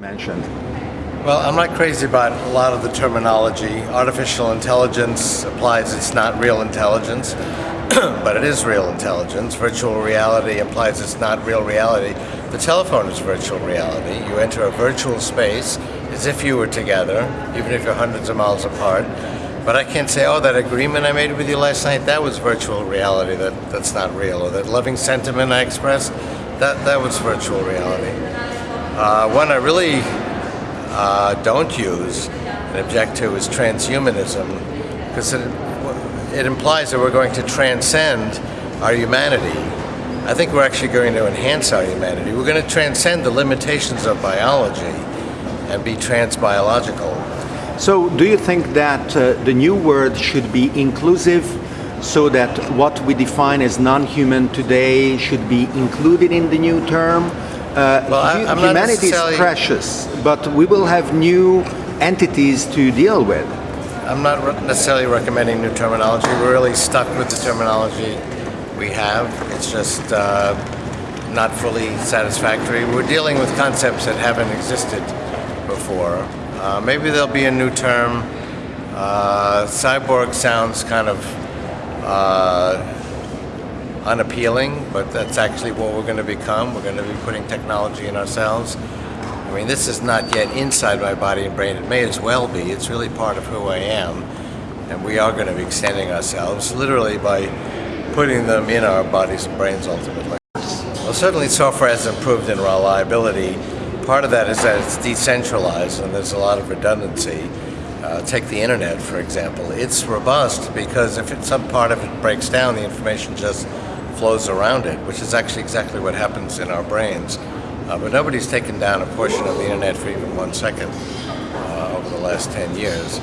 mentioned. Well, I'm not crazy about a lot of the terminology. Artificial intelligence applies it's not real intelligence, but it is real intelligence. Virtual reality implies it's not real reality. The telephone is virtual reality. You enter a virtual space as if you were together, even if you're hundreds of miles apart. But I can't say, oh, that agreement I made with you last night, that was virtual reality, that, that's not real. Or that loving sentiment I expressed, that, that was virtual reality. Uh, one I really uh, don't use and object to is transhumanism, because it, it implies that we're going to transcend our humanity. I think we're actually going to enhance our humanity. We're going to transcend the limitations of biology and be transbiological. So, do you think that uh, the new word should be inclusive so that what we define as non human today should be included in the new term? Uh, well, humanity is precious, but we will have new entities to deal with. I'm not necessarily recommending new terminology. We're really stuck with the terminology we have. It's just uh, not fully satisfactory. We're dealing with concepts that haven't existed before. Uh, maybe there'll be a new term. Uh, cyborg sounds kind of uh, unappealing, but that's actually what we're going to become. We're going to be putting technology in ourselves. I mean, this is not yet inside my body and brain. It may as well be. It's really part of who I am. And we are going to be extending ourselves literally by putting them in our bodies and brains ultimately. Well, certainly software has improved in reliability. Part of that is that it's decentralized and there's a lot of redundancy. Uh, take the internet, for example. It's robust because if some part of it breaks down, the information just flows around it, which is actually exactly what happens in our brains. Uh, but nobody's taken down a portion of the internet for even one second uh, over the last 10 years.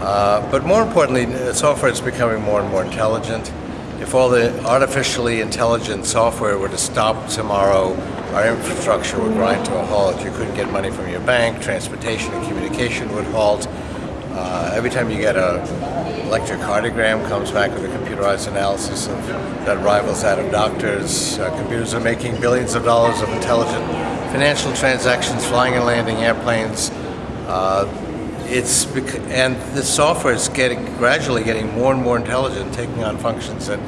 Uh, but more importantly, software is becoming more and more intelligent. If all the artificially intelligent software were to stop tomorrow, our infrastructure would grind to a halt. You couldn't get money from your bank, transportation and communication would halt. Uh, every time you get a electrocardiogram comes back with a computerized analysis of, that rivals that of doctors. Uh, computers are making billions of dollars of intelligent financial transactions, flying and landing airplanes. Uh, it's and the software is getting gradually getting more and more intelligent, taking on functions that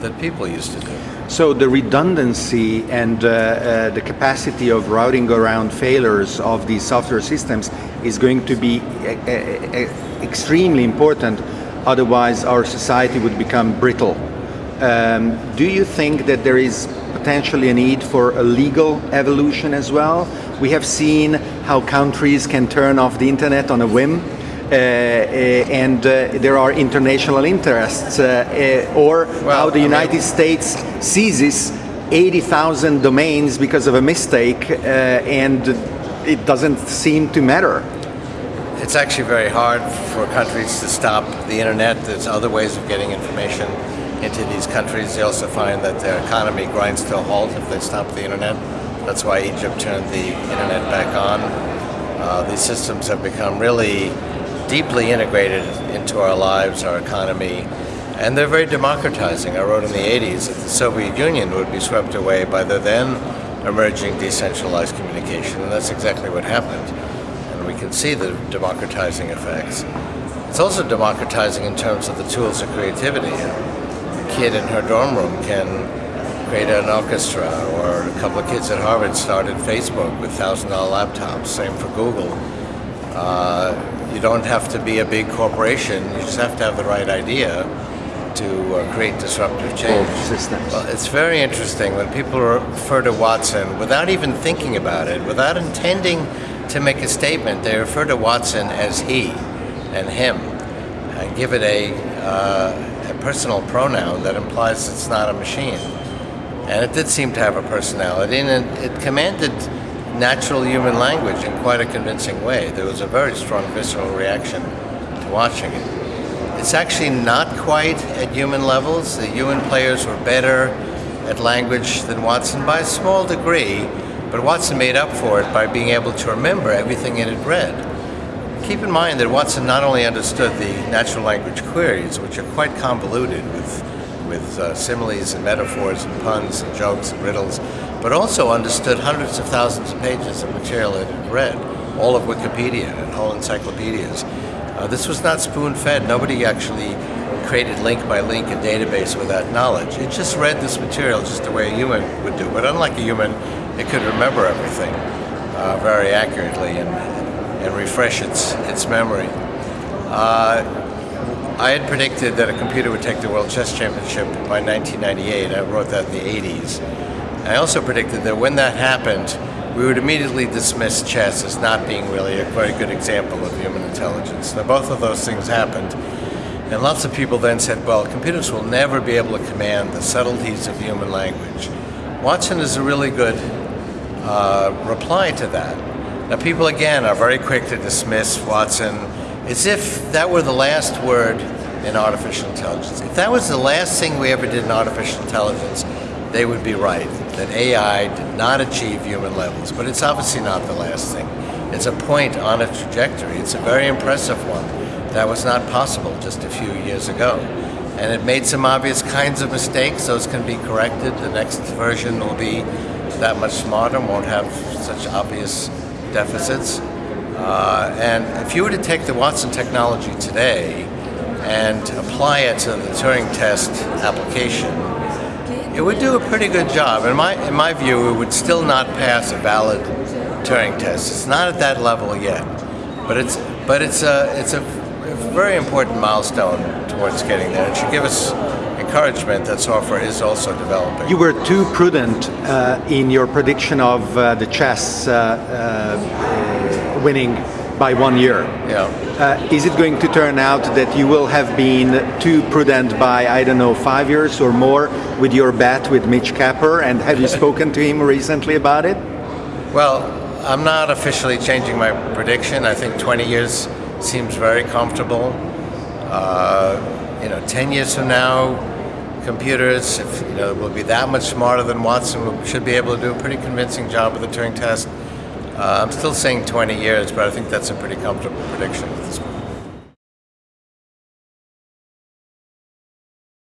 that people used to do. So the redundancy and uh, uh, the capacity of routing around failures of these software systems is going to be uh, uh, extremely important. Otherwise, our society would become brittle. Um, do you think that there is potentially a need for a legal evolution as well? We have seen how countries can turn off the internet on a whim uh, uh, Uh, uh, and uh, there are international interests, uh, or well, how the United I mean, States seizes 80,000 domains because of a mistake, and it doesn't seem to matter. It's actually very hard for countries to stop the internet. There's other ways of getting information into these countries. They also find that their economy grinds to a halt if they stop the internet. That's why Egypt turned the internet back on. Uh, these systems have become really deeply integrated into our lives, our economy, and they're very democratizing. I wrote in the 80s that the Soviet Union would be swept away by the then emerging decentralized communication, and that's exactly what happened. And we can see the democratizing effects. It's also democratizing in terms of the tools of creativity. A kid in her dorm room can create an orchestra, or a couple of kids at Harvard started Facebook with $1,000 laptops, same for Google. Uh, you don't have to be a big corporation. You just have to have the right idea to uh, create disruptive change. Well, it's very interesting when people refer to Watson without even thinking about it, without intending to make a statement. They refer to Watson as he and him, and give it a, uh, a personal pronoun that implies it's not a machine. And it did seem to have a personality, and it, it commanded natural human language in quite a convincing way. There was a very strong visceral reaction to watching it. It's actually not quite at human levels. The human players were better at language than Watson by a small degree, but Watson made up for it by being able to remember everything it had read. Keep in mind that Watson not only understood the natural language queries, which are quite convoluted with with uh, similes and metaphors and puns and jokes and riddles, but also understood hundreds of thousands of pages of material it had read, all of Wikipedia and whole encyclopedias. Uh, this was not spoon-fed. Nobody actually created link by link a database with that knowledge. It just read this material just the way a human would do. But unlike a human, it could remember everything uh, very accurately and, and refresh its, its memory. Uh, I had predicted that a computer would take the World Chess Championship by 1998. I wrote that in the 80s. I also predicted that when that happened, we would immediately dismiss chess as not being really a very good example of human intelligence. Now, both of those things happened. And lots of people then said, well, computers will never be able to command the subtleties of human language. Watson is a really good uh, reply to that. Now, people again are very quick to dismiss Watson as if that were the last word in artificial intelligence. If that was the last thing we ever did in artificial intelligence, they would be right, that AI did not achieve human levels. But it's obviously not the last thing. It's a point on a trajectory. It's a very impressive one. That was not possible just a few years ago. And it made some obvious kinds of mistakes. Those can be corrected. The next version will be that much smarter, won't have such obvious deficits. Uh, and if you were to take the Watson technology today and apply it to the Turing test application, it would do a pretty good job. In my, in my view, it would still not pass a valid Turing test. It's not at that level yet, but it's, but it's, a, it's a very important milestone towards getting there. It should give us encouragement that software is also developing. You were too prudent uh, in your prediction of uh, the chess uh, uh winning by one year. Yeah. Uh, is it going to turn out that you will have been too prudent by, I don't know, five years or more with your bet with Mitch Kapor? And have you spoken to him recently about it? Well, I'm not officially changing my prediction. I think 20 years seems very comfortable. Uh, you know, 10 years from now, computers, if, you know, will be that much smarter than Watson, should be able to do a pretty convincing job with the Turing test. Uh, I'm still saying 20 years, but I think that's a pretty comfortable prediction at this point.